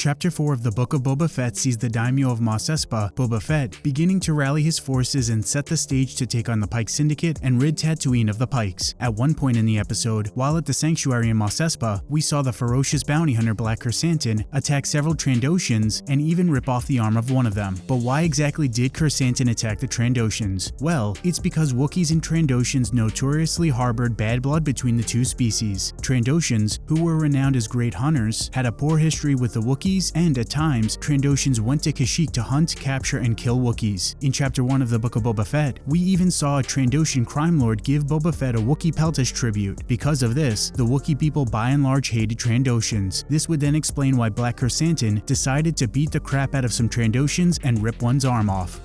Chapter 4 of the Book of Boba Fett sees the daimyo of Mos Espa, Boba Fett, beginning to rally his forces and set the stage to take on the Pike Syndicate and rid Tatooine of the Pikes. At one point in the episode, while at the sanctuary in Mos Espa, we saw the ferocious bounty hunter Black Krrsantan attack several Trandoshans and even rip off the arm of one of them. But why exactly did Krrsantan attack the Trandoshans? Well, it's because Wookiees and Trandoshans notoriously harbored bad blood between the two species. Trandoshans, who were renowned as great hunters, had a poor history with the Wookiees, and at times, Trandoshans went to Kashyyyk to hunt, capture, and kill Wookiees. In Chapter 1 of the Book of Boba Fett, we even saw a Trandoshan crime lord give Boba Fett a Wookiee peltish tribute. Because of this, the Wookiee people by and large hated Trandoshans. This would then explain why Black Krrsantan decided to beat the crap out of some Trandoshans and rip one's arm off.